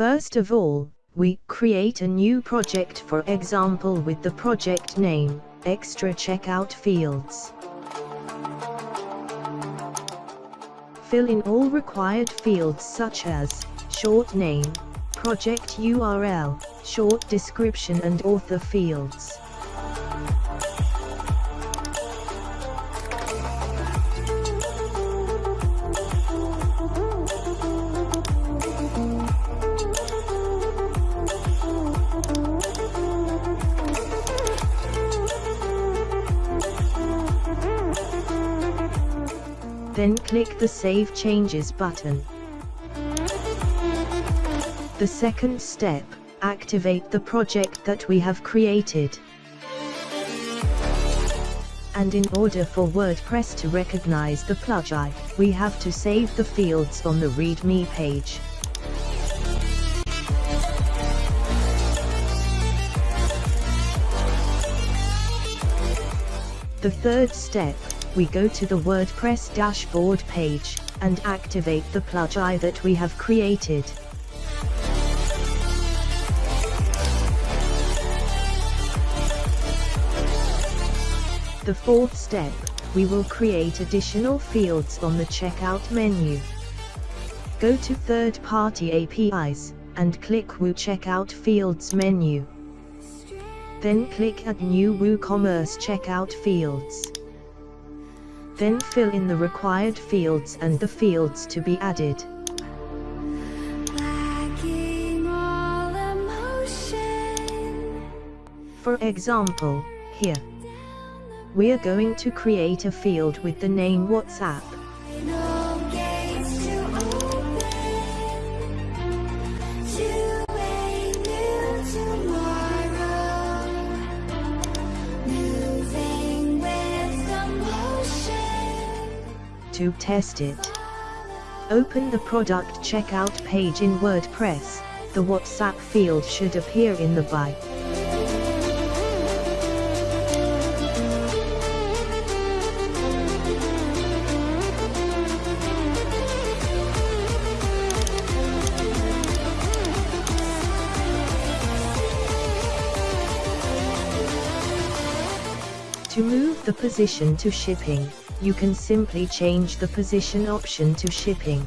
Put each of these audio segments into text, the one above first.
First of all, we create a new project for example with the project name, extra checkout fields. Fill in all required fields such as, short name, project URL, short description and author fields. Then click the Save Changes button. The second step, activate the project that we have created. And in order for WordPress to recognize the plugin, we have to save the fields on the README page. The third step, we go to the WordPress dashboard page, and activate the plugin that we have created. The fourth step, we will create additional fields on the checkout menu. Go to third-party APIs, and click WooCommerce Fields menu. Then click Add New WooCommerce Checkout Fields. Then fill in the required fields and the fields to be added. For example, here, we are going to create a field with the name WhatsApp. To test it, open the product checkout page in WordPress. The WhatsApp field should appear in the buy. To move the position to shipping, you can simply change the position option to shipping.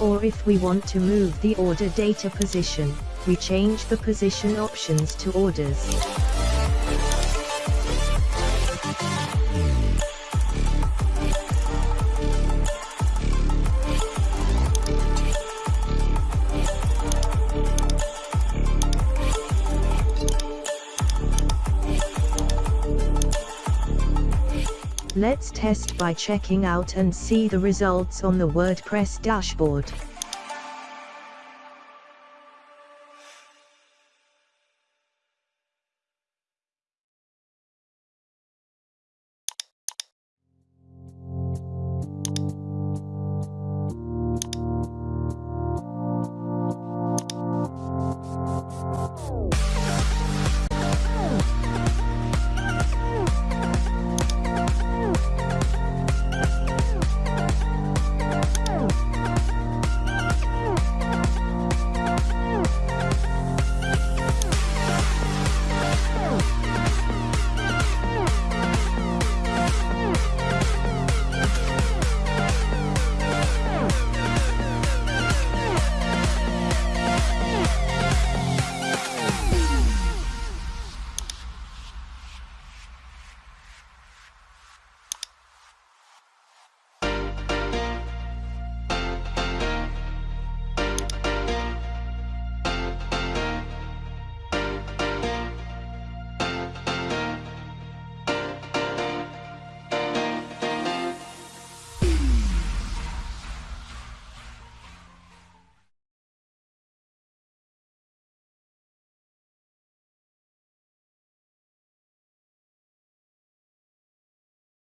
Or if we want to move the order data position, we change the position options to orders. Let's test by checking out and see the results on the WordPress dashboard.